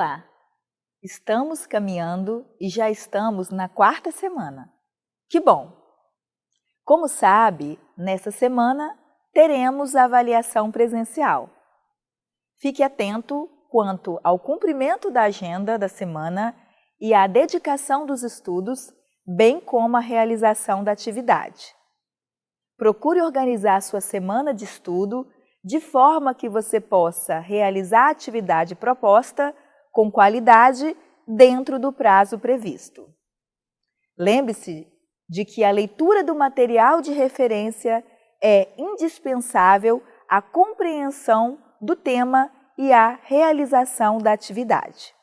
Olá! Estamos caminhando e já estamos na quarta semana. Que bom! Como sabe, nessa semana teremos a avaliação presencial. Fique atento quanto ao cumprimento da agenda da semana e à dedicação dos estudos, bem como a realização da atividade. Procure organizar sua semana de estudo de forma que você possa realizar a atividade proposta com qualidade dentro do prazo previsto. Lembre-se de que a leitura do material de referência é indispensável à compreensão do tema e à realização da atividade.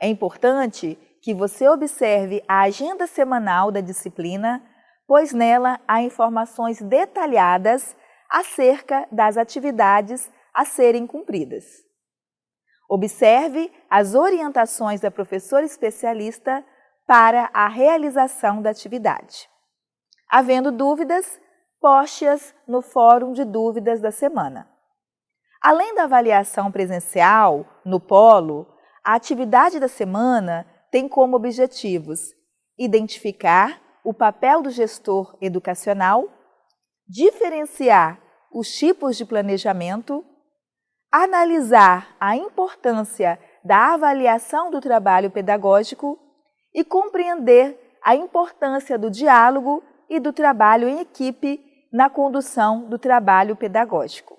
É importante que você observe a agenda semanal da disciplina, pois nela há informações detalhadas acerca das atividades a serem cumpridas. Observe as orientações da professora especialista para a realização da atividade. Havendo dúvidas, poste-as no Fórum de Dúvidas da semana. Além da avaliação presencial, no polo, a atividade da semana tem como objetivos identificar o papel do gestor educacional, diferenciar os tipos de planejamento, analisar a importância da avaliação do trabalho pedagógico e compreender a importância do diálogo e do trabalho em equipe na condução do trabalho pedagógico.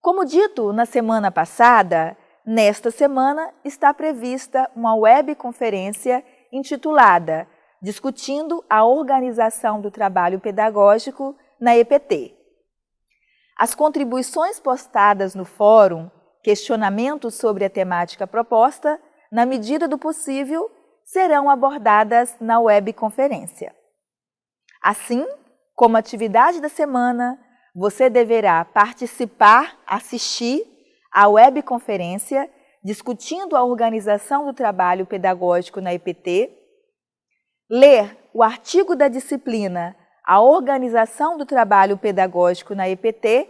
Como dito na semana passada, nesta semana está prevista uma webconferência intitulada Discutindo a Organização do Trabalho Pedagógico na EPT, as contribuições postadas no fórum, questionamentos sobre a temática proposta, na medida do possível, serão abordadas na webconferência. Assim, como atividade da semana, você deverá participar, assistir à webconferência discutindo a organização do trabalho pedagógico na EPT, ler o artigo da disciplina a organização do trabalho pedagógico na EPT,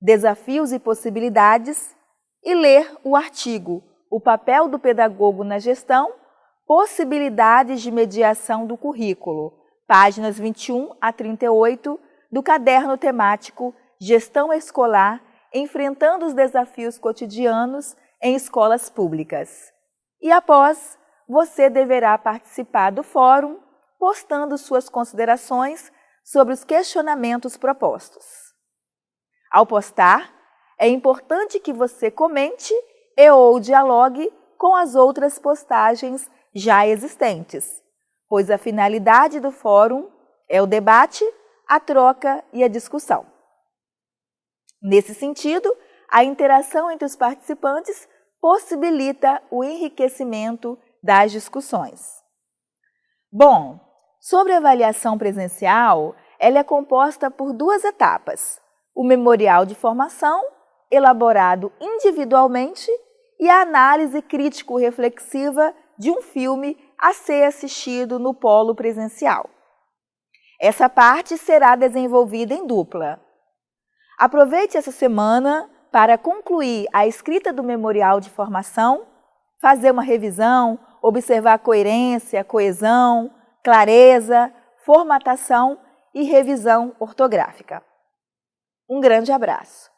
desafios e possibilidades, e ler o artigo O papel do pedagogo na gestão, possibilidades de mediação do currículo, páginas 21 a 38 do caderno temático Gestão Escolar, enfrentando os desafios cotidianos em escolas públicas. E após, você deverá participar do fórum, postando suas considerações sobre os questionamentos propostos. Ao postar, é importante que você comente e ou dialogue com as outras postagens já existentes, pois a finalidade do fórum é o debate, a troca e a discussão. Nesse sentido, a interação entre os participantes possibilita o enriquecimento das discussões. Bom, Sobre a avaliação presencial, ela é composta por duas etapas. O memorial de formação, elaborado individualmente, e a análise crítico-reflexiva de um filme a ser assistido no polo presencial. Essa parte será desenvolvida em dupla. Aproveite essa semana para concluir a escrita do memorial de formação, fazer uma revisão, observar a coerência, a coesão, clareza, formatação e revisão ortográfica. Um grande abraço!